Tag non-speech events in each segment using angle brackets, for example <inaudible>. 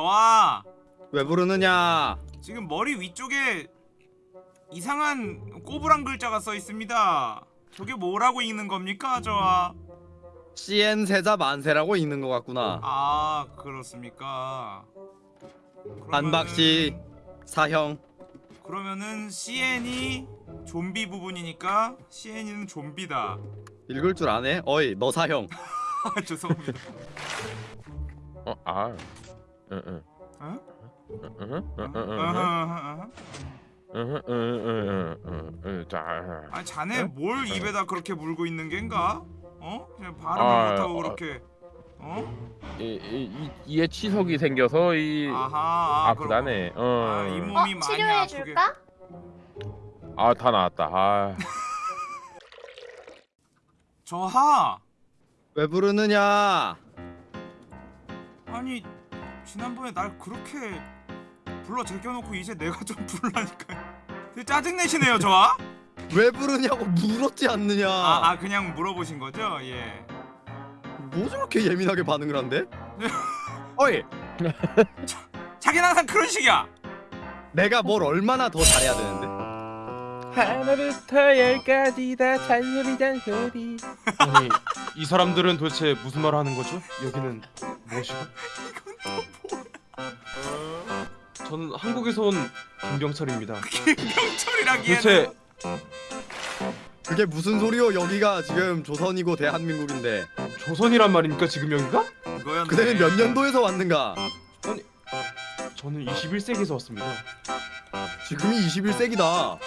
저아 왜 부르느냐? 지금 머리 위쪽에 이상한 꼬부랑 글자가 써 있습니다. 저게 뭐라고 읽는 겁니까, 저아? CN 세자 만세라고 읽는 것 같구나. 아 그렇습니까? 그러면은- 안박씨 사형. 그러면은 CN이 좀비 부분이니까 CN이는 좀비다. 읽을 줄 아네? 어이 너 사형. 아, <laughs> 죄송합니다. 어, 아. 응, 응. 어? 응, 응, 응, 응, 응, 응, 아하하하. 응, 응, 응, 응, 응, 자. 아니 자네 어? 뭘 입에다 그렇게 물고 있는 겐가? 어? 그냥 발음을 아, 못하고 어. 그렇게 어? 이, 이, 이, 이에 치석이 생겨서 이 아하 아, 그렇구나. 아프다네. 어. 아, 이 몸- 어? 몸이 많이 치료해줄까? 아, 다 나왔다. 아. <laughs> 저하 왜 부르느냐? 아니 지난번에 날 그렇게 불러 제껴놓고 이제 내가 좀 <laughs> 부르라니까 짜증내시네요 저하? 왜 부르냐고 물었지 않느냐? 아, 아 그냥 물어보신 거죠? 예 뭐 저렇게 예민하게 반응을 한대? <laughs> 어이. 자기는 항상 그런 식이야 내가 뭘 얼마나 더 잘해야 되는데? 하나부터 열까지 다 잔소리 잔 소리. 아니 이 사람들은 도대체 무슨 말을 하는 거죠? 여기는 무엇이고? 저는 한국에서 온 김경철입니다. <laughs> 김병철이라기에는 도대체 그게 무슨 소리요? 여기가 지금 조선이고 대한민국인데 조선이란 말입니까 지금 여기가? 그거였네 그대는 몇 년도에서 왔는가? 저는 21세기에서 왔습니다. 지금이 21세기다.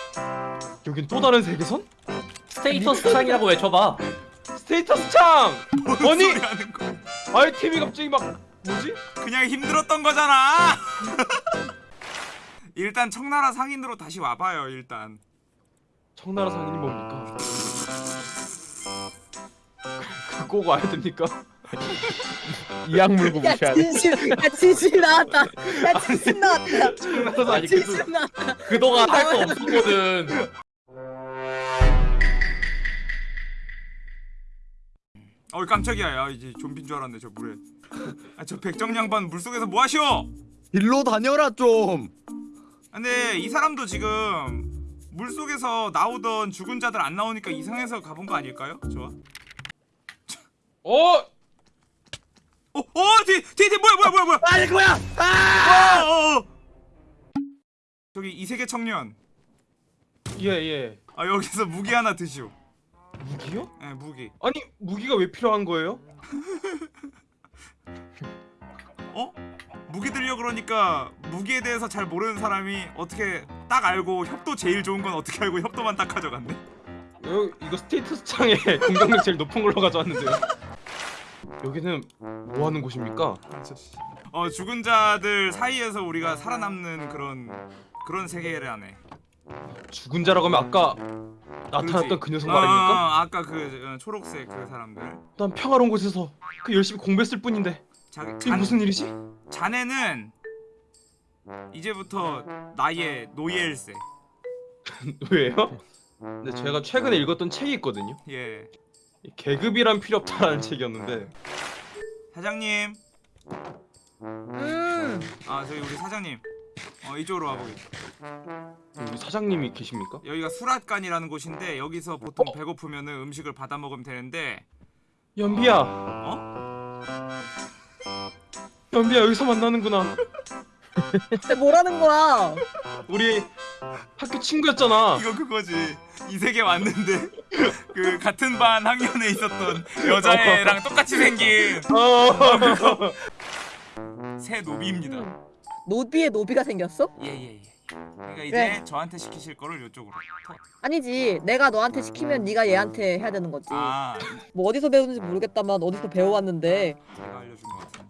여긴 또 다른 세계선? status 창이라고 외쳐봐. status 창! 뭔 아니! 소리 하는 거야 아이템이 갑자기 막 뭐지? 그냥 힘들었던 거잖아 <laughs> 일단 청나라 상인으로 다시 와봐요 일단 청나라 상인이 뭡니까? 그거 와야 됩니까? <laughs> 이악 물고 야 무시하네. 진실 야 진실 나왔다 야 진실 나왔다 청나라 아니 상인 그 진실 나왔다 그동안 할 거 없었거든. 어이 깜짝이야 야 이제 좀비인 줄 알았네 저 물에 아 저 백정 양반 물속에서 뭐 하시오 일로 다녀라 좀. 근데 이 사람도 지금 물속에서 나오던 죽은 자들 안 나오니까 이상해서 가본 거 아닐까요? 좋아 어! 어? 어! 뒤! 뒤! 뒤! 뭐야 뭐야 뭐야 뭐야 아니 뭐야? 어, 어, 어. 저기 이세계 청년 예 예. 아 여기서 무기 하나 드시오 무기요? 예 무기 아니 무기가 왜 필요한 거예요? <laughs> 어? 무기 들려 그러니까 무기에 대해서 잘 모르는 사람이 어떻게 딱 알고 협도 제일 좋은 건 어떻게 알고 협도만 딱 가져갔네? 여, 이거 스테이터스 창에 <laughs> 공격력 제일 높은 걸로 가져왔는데요. 여기는 뭐 하는 곳입니까? 어 죽은 자들 사이에서 우리가 살아남는 그런 그런 세계라네. 죽은 자라고 하면 아까 나타났던 그렇지. 그 녀석 어, 말입니까? 어, 아까 그 어, 초록색 그 사람들. 난 평화로운 곳에서 그 열심히 공부했을 뿐인데 자, 이게 잔, 무슨 일이지? 자네는 이제부터 나의 노예일세. <laughs> 왜요? 근데 제가 최근에 읽었던 책이 있거든요. 예. 이 계급이란 필요 없다라는 책이었는데 사장님. 음 아 저기 우리 사장님. 어 이쪽으로 와보게. 여기 사장님이 계십니까? 여기가 수락관이라는 곳인데 여기서 보통 어? 배고프면은 음식을 받아 먹으면 되는데 연비야, 어? 연비야 여기서 만나는구나. 뭐라는 거야 우리 학교 친구였잖아. 이거 그거지. 이 세계 왔는데 <laughs> 그 같은 반 학년에 있었던 여자애랑 똑같이 생긴 어. 새 노비입니다. 노비에 노비가 생겼어? 예예예. 그러니까 이제 네. 저한테 시키실 거를 이쪽으로. 아니지 내가 너한테 시키면 네가 얘한테 해야 되는 거지 아 뭐 어디서 배우는지 모르겠다만 어디서 배워왔는데 제가 알려준 것 같은데.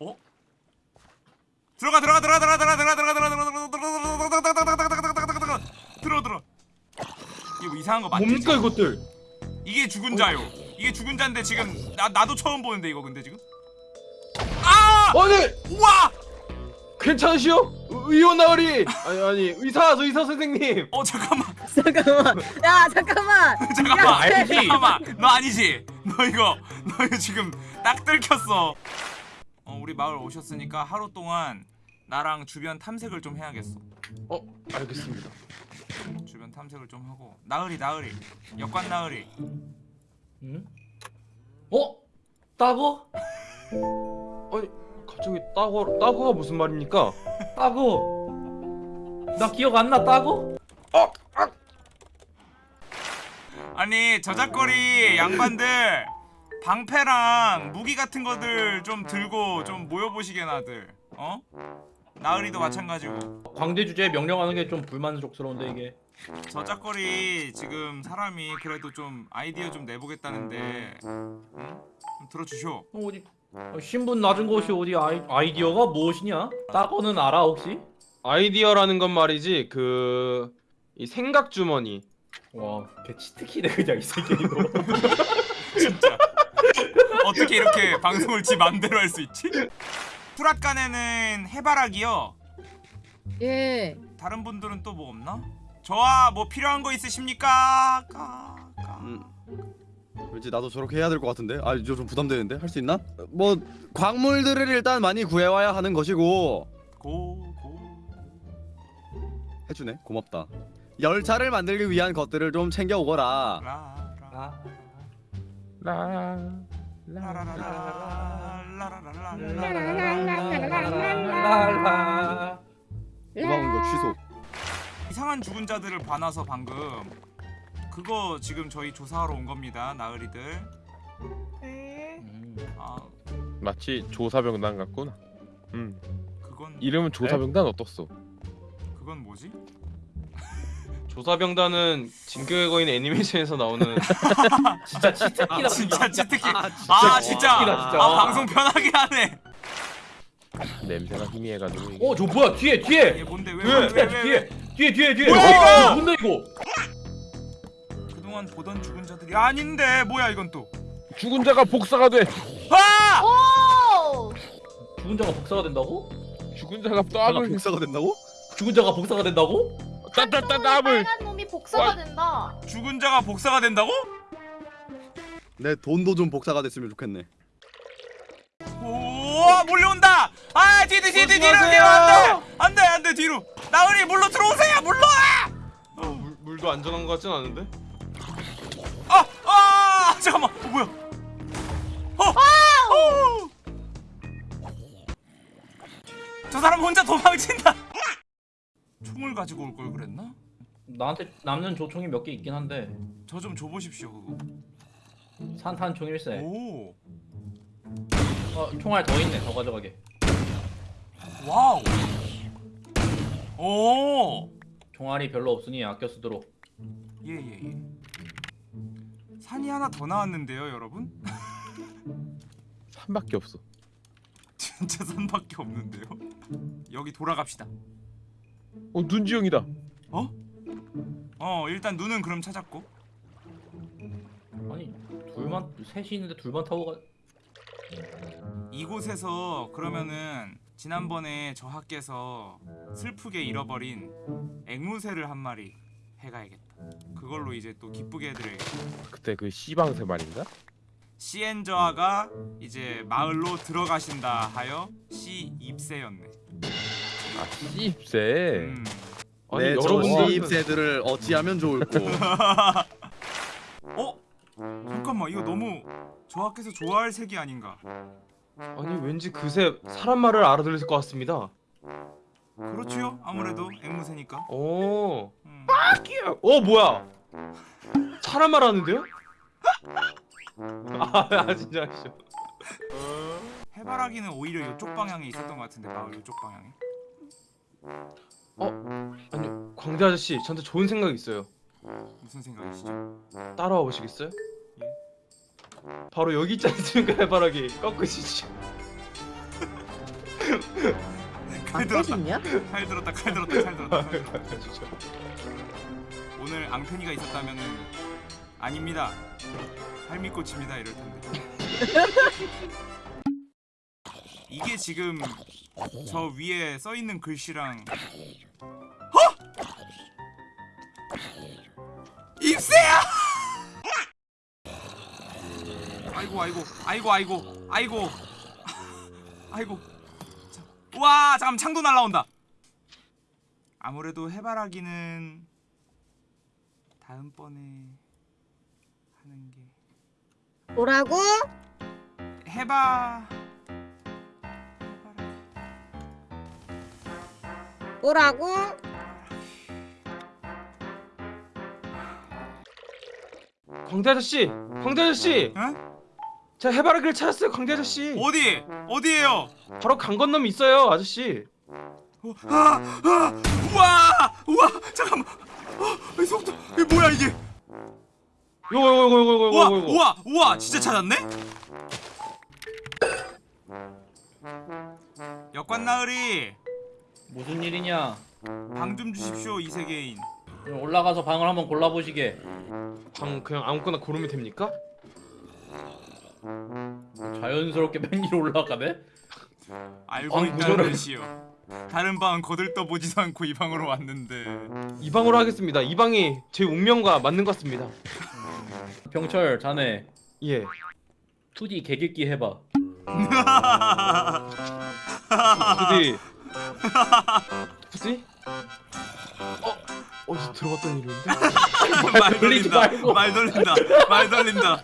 어? 들어가 들어가 들어가 들어가 들어가 들어가 들어가 들어가 들어가 들어가 들어 들어 이거 뭐 이상한 거 맞지? 뭡니까 이것들? 이게 죽은 자요. 이게 죽은 자인데 지금 나 나도 처음 보는데 이거 근데 지금 아! 아니 우와! 괜찮으시오? 의원 나으리 아니 아니 의사 의사 선생님 어 잠깐만 <laughs> 잠깐만 야 잠깐만 <laughs> 잠깐만 야, 잠깐만 너 아니지 너 이거 너 이거 지금 딱 들켰어. 어 우리 마을 오셨으니까 하루 동안 나랑 주변 탐색을 좀 해야겠어. 어 알겠습니다. 주변 탐색을 좀 하고 나으리 나으리 역관 나으리 응? 어? 따고? 갑자기 따고 따고가 무슨 말입니까? 따고? 나 기억 안 나 따고? 아니 저작거리 양반들 방패랑 무기 같은 거들 좀 들고 좀 모여보시게 나들 어? 나으리도 마찬가지고 광대 주제에 명령하는 게 좀 불만족스러운데 이게 저작거리 지금 사람이 그래도 좀 아이디어 좀 내보겠다는데 응? 좀 들어주쇼 어, 어디 어, 신분 낮은 곳이 어디 아이, 아이디어가 무엇이냐? 따고는 알아 혹시? 아이디어라는 건 말이지 그 이 생각 주머니. 와, 개 치트키네 그냥 이 새끼 이거. <laughs> 진짜 어떻게 이렇게 방송을 지 맘대로 할 수 있지? 투랏간에는 해바라기요 예. 다른 분들은 또 뭐 없나? 저와 뭐 필요한 거 있으십니까? 까, 까. 음. 왠지 나도 저렇게 해야 될 것 같은데. 아, 이거 좀 부담되는데 할 수 있나? 뭐 광물들을 일단 많이 구해와야 하는 것이고 고, 고. 해주네. 고맙다. 열차를 만들기 위한 것들을 좀 챙겨 오거라. 라, 라. 라. 라라라라, 라라라라, 랄랄랄랄랄랄랄랄. 고마운 거 취소. 이상한 죽은 자들을 봐놔서 방금 그거 지금 저희 조사하러 온 겁니다 나으리들 음. 아 마치 조사병단 같구나. 음. 그건 이름은 조사병단 어떻소? 그건 뭐지? <laughs> 조사병단은 진격의 거인 애니메이션에서 나오는 <laughs> 진짜 치트키다 아, 진짜 치트키 아, 아 진짜 웃기다, 진짜. 아 방송 편하게 하네 냄새가 희미해가지고. 이게. 어, 저 뭐야? 뒤에 뒤에. 이게 뭔데 뒤에 왜왜왜 뒤에 뒤에 뒤에 뒤에. 뭐야, 어, 이거? 뭔데 이거? 그동안 보던 죽은 자들이 아닌데 뭐야 이건 또 죽은 자가 복사가 돼. 아! 오! 죽은 자가 복사가 된다고? 죽은 자가 아, 떡을 복사가 된다고? 죽은 자가 복사가 된다고? 따따따따을 빨간 놈이 복사가 된다. 죽은 자가 복사가 된다고? 내 돈도 좀 복사가 됐으면 좋겠네. 오 몰려온다 아 뒤로 뒤로 뒤로 뒤로 안돼 안돼 안돼 뒤로 나으리 물로 들어오세요 물로 어, 물, 물도 안전한 것 같진 않은데? 어, 뭐야 어! 어! 저 사람 혼자 도망친다 총을 가지고 올 걸 그랬나? 나한테 남는 조총이 몇 개 있긴 한데 저 좀 줘보십시오 그거 산탄 총 일세. 오 어, 총알 더 있네. 더 가져가게. wow 오 총알이 별로 없으니 아껴 쓰도록. 예예예 산이 하나 더 나왔는데요 여러분? 산밖에 없어. <laughs> 진짜 산밖에 없는데요? 여기 돌아갑시다 어 눈지영이다. 어? 어 일단 눈은 그럼 찾았고 아니 둘만 셋이 있는데 둘만 타고 가. 이곳에서 그러면은 지난번에 저 학께서 슬프게 잃어버린 앵무새를 한 마리 해가야겠다 그걸로 이제 또 기쁘게 해드려야겠다 그때 그 시방새 말인가? 시엔저아가 이제 마을로 들어가신다 하여 시 입새였네 아 씨입새. 음. 아니, 내 여러분들- 정시입새들을 어찌하면 좋을꼬. <laughs> 어? 잠깐만 이거 너무 저 학께서 좋아할 색이 아닌가 아니 왠지 그새 사람 말을 알아들을 것 같습니다. 그렇지요 아무래도 앵무새니까 오, 음. 어 뭐야? 사람 말 하는데요? 아, 아 진짜 아시죠? 해바라기는 오히려 이쪽 방향에 있었던 것 같은데 마을 이쪽 방향에 아니 광대 아저씨 저한테 좋은 생각이 있어요. 무슨 생각이시죠? 따라와 보시겠어요? 바로 여기 있지 않습니까 해바라기 꺾으시죠. <laughs> 칼안 들었다. 있냐? 칼 들었다 칼 들었다 칼 들었다 칼 들었다. <laughs> 오늘 앙페니가 있었다면은 아닙니다. 할미꽃입니다 이럴 텐데. <laughs> 이게 지금 저 위에 써 있는 글씨랑 어? 입새야! 아이고 아이고 아이고 아이고. 아이고 와 잠깐 창도 날라온다 아무래도 해바라기는 다음번에 하는 게 뭐라고? 해바 해바라기 뭐라고? 광대 아저씨, 광대 아저씨, 응? 제가 해바라기를 찾았어요, 광대 아저씨. 어디 어디에요 바로 강 건너면 있어요, 아저씨. 어, 아, 아, 우와 우와 잠깐만 어, 이 속도 이게 뭐야 이게 요거 요거 요거 요거 우와 요거 요거. 우와 우와 진짜 찾았네 역관 나으리 무슨 일이냐? 방 좀 주십시오 이 세계인 올라가서 방을 한번 골라보시게. 방 그냥 아무거나 고르면 됩니까? 자연스럽게 맨 위로 올라가네. 알고 방 있다는 듯이요 다른 방은 거들떠보지도 않고 이 방으로 왔는데 이 방으로 하겠습니다. 이 방이 제 운명과 맞는 것 같습니다. 병철 자네 예. 2D 개객기 해봐. 부디. 부디? 어? 어디서 들어봤던 이름인데? <laughs> 말 돌린다. 말 돌린다 말 돌린다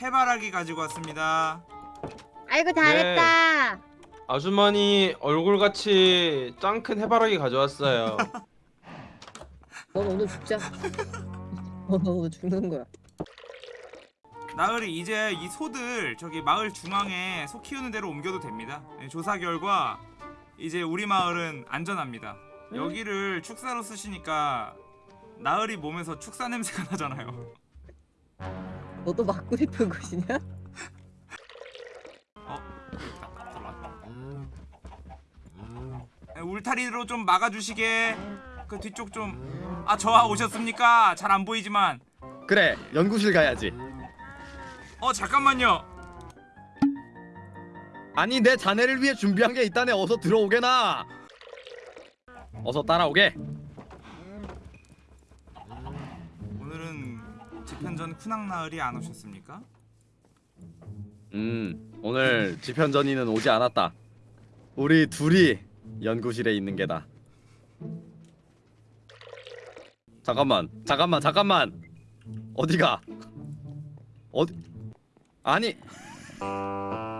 해바라기 가지고 왔습니다 아이고 잘했다. 아주머니 얼굴같이 짱 큰 해바라기 가져왔어요. <laughs> 넌 오늘 죽자. <laughs> 오늘 죽는 거야. 나으리 이제 이 소들 저기 마을 중앙에 소 키우는 데로 옮겨도 됩니다 네, 조사 결과 이제 우리 마을은 안전합니다 여기를 축사로 쓰시니까 나으리 몸에서 축사 냄새가 <laughs> 나잖아요 너도 맞고 싶은 곳이냐? 네, 울타리로 좀 막아주시게. 그 뒤쪽 좀 아 저하 오셨습니까? 잘 안 보이지만. 그래 연구실 가야지. 어 잠깐만요. 아니 내 자네를 위해 준비한 게 있다네. 어서 들어오게나. 어서 따라오게 오늘은 집현전 쿠낭 나으리 안 오셨습니까? 음 오늘 지편전이는 오지 않았다 우리 둘이 연구실에 있는 게다 잠깐만 잠깐만 잠깐만 어디가 어디 아니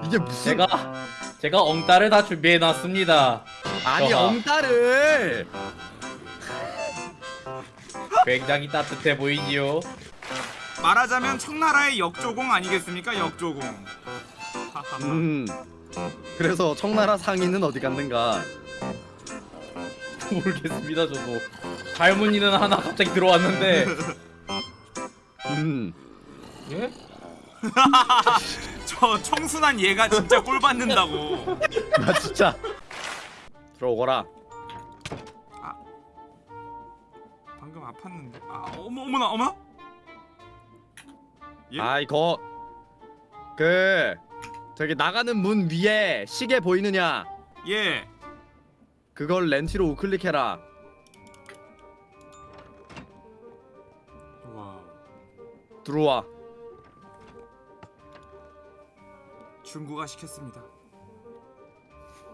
이게 무슨 제가 제가 엉따를 다 준비해 놨습니다. 아니 저하. 엉따를 <laughs> 굉장히 따뜻해 보이지요. 말하자면 청나라의 역조공 아니겠습니까? 역조공. 음 그래서 청나라 상인은 어디 갔는가? <laughs> 모르겠습니다 저도. 할머니는 하나 갑자기 들어왔는데. 음. 예? <laughs> 저 청순한 얘가 진짜 꼴 받는다고. 나 진짜. 들어오거라. 방금 아팠는데? 아 어머 어머나 어머나 예? 아 이 거 그 저기 나가는 문 위에 시계 보이느냐? 예. 그걸 렌치로 우클릭해라. 와. 들어와. 중국화 시켰습니다.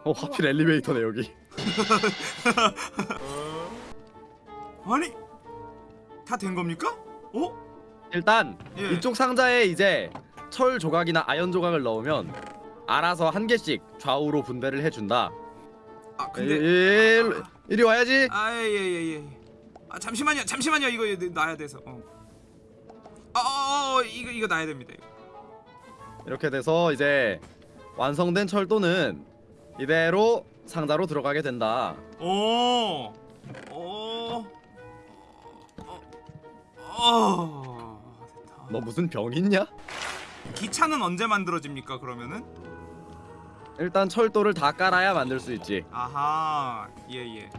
어 하필 엘리베이터네 여기. <laughs> 아니 다 된 겁니까? 어? 일단 예. 이쪽 상자에 이제 철 조각이나 아연 조각을 넣으면 알아서 한 개씩 좌우로 분배를 해준다 아 일, 근데 일, 이리 와야지 아예예 예 아 잠시만요 잠시만요 이거 놔야 돼서 어. 아 어, 어, 이거 이거 놔야 됩니다 이거. 이렇게 돼서 이제 완성된 철도는 이대로 상자로 들어가게 된다 오. 오. 어. 어. 너 무슨 병 있냐? 기차는 언제 만들어집니까 그러면은? 일단 철도를 다 깔아야 만들 수 있지 아하. 예 예.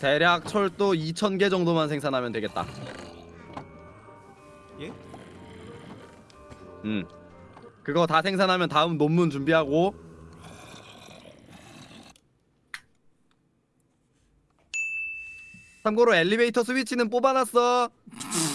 대략 철도 2,000개 정도만 생산하면 되겠다 예? 음 그거 다 생산하면 다음 논문 준비하고 참고로 엘리베이터 스위치는 뽑아놨어 <laughs>